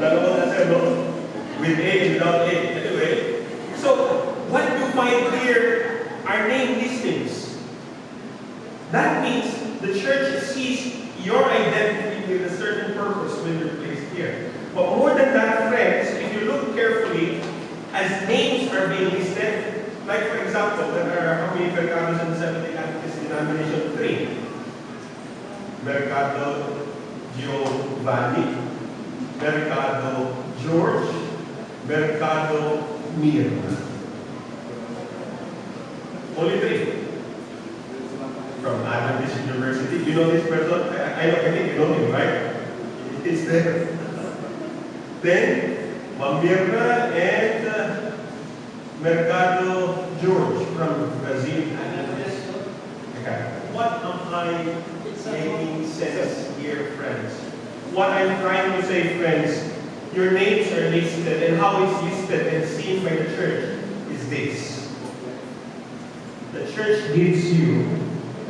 No? With A A. Anyway, so what you find here are name listings. That means the church sees your identity with a certain purpose when you're placed here. But more than that, friends, if you look carefully, as names are being listed, like for example, there are how many in the Seventh-day Denomination? Three. Mercado Giovanni, Mercado George, Mercado Mirna. Only three. From Adventist University. You know this person? I, I, I think you know him, right? It's there. Then, Mamirna and uh, Mercado George from Brazil. I making sense here, friends? What I'm trying to say, friends, your names are listed, and how it's listed and seen by the church is this. The church gives you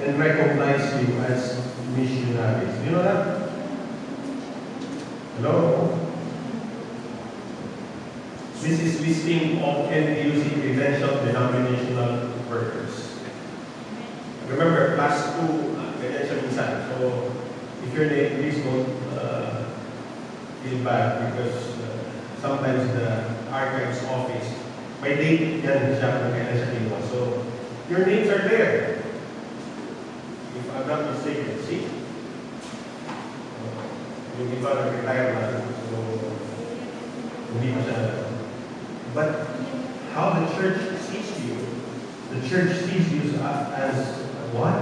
and recognizes you as missionaries. You know that? Hello? This is listing of NDUC credentialed denominational workers. Remember, class 2, uh, credential So, if you're late, please don't uh, feel bad because uh, sometimes the archives office, may date yan siya kailan. So, your names are there. If I'm not mistaken, see? Yung iba nag-retire na. So. But how the church sees you, the church sees you as what?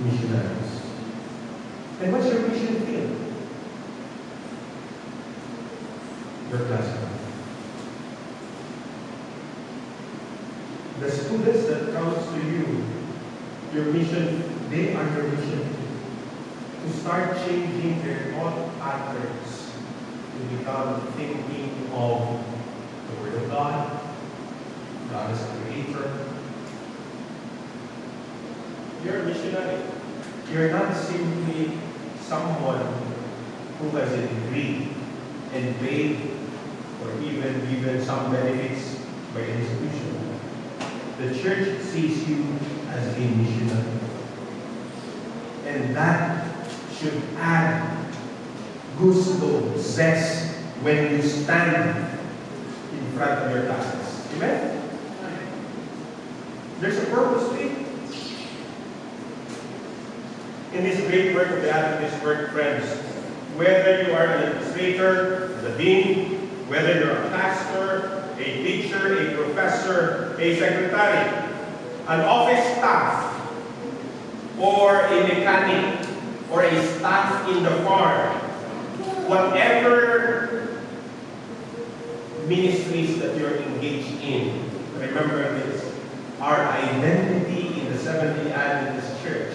Missionaries. And what's your mission field? Your classroom. The students that comes to you, your mission, they are your mission. To start changing their thought patterns to become thinking of the Word of God, God is creator. You're a missionary. You're not simply someone who has a degree and paid or even given some benefits by an institution. The church sees you as a missionary. And that should add gusto, zest, when you stand in front of your classes. Amen? There's a purpose to it. In this great work of the Adventist work, friends, whether you are an administrator, the dean, whether you're a pastor, a teacher, a professor, a secretary, an office staff, or a mechanic, or a staff in the farm, whatever ministries that you're engaged in, remember this. Our identity in the Seventh-day Adventist Church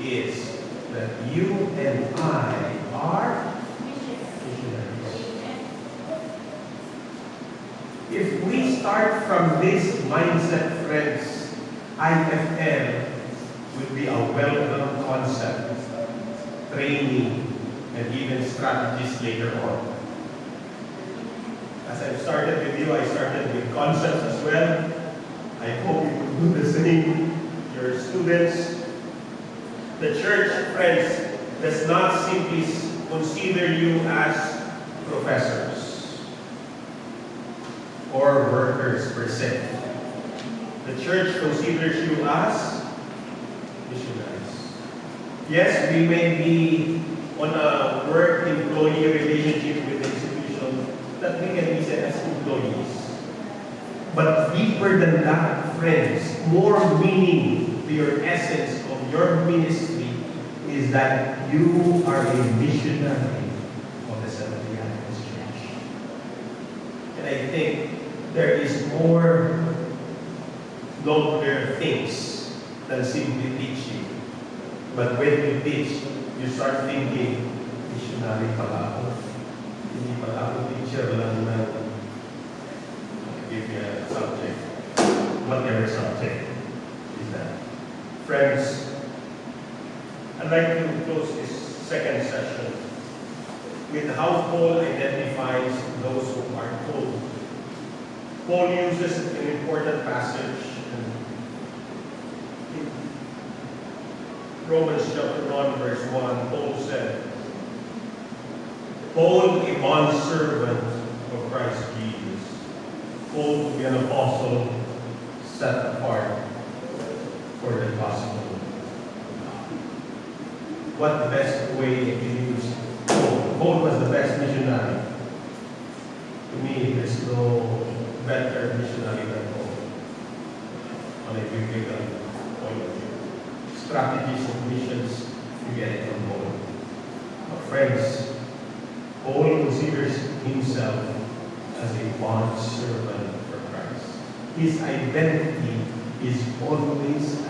is that you and I are missionaries. If we start from this mindset, friends, IFM would be a welcome concept, training, and even strategies later on. As I've started with you, I started with concepts as well. I hope you will do the same. Your students, the church, friends, does not simply consider you as professors or workers per se. The church considers you as missionaries. Yes, we may be on a work-employee relationship with the institution that we can be said as employees. But deeper than that, friends, more meaning to your essence of your ministry is that you are a missionary of the Seventh-day Adventist Church. And I think there is more nobler things than simply teaching. But when you teach, you start thinking, missionary pala ako. Hindi pala ako teacher lang na give you a subject, whatever subject is that. Friends, I'd like close this second session with how Paul identifies those who are called. Paul uses an important passage in Romans chapter 1, verse 1. Paul said, Paul, a bondservant of Christ Jesus, be an apostle, set apart for the gospel. What the best way to use oh, Paul? Paul was the best missionary. To me, there's no better missionary than Paul on a biblical uh, point of view. Strategies of missions, you get it from Paul. But friends, Paul considers himself as a bond servant for Christ. His identity is always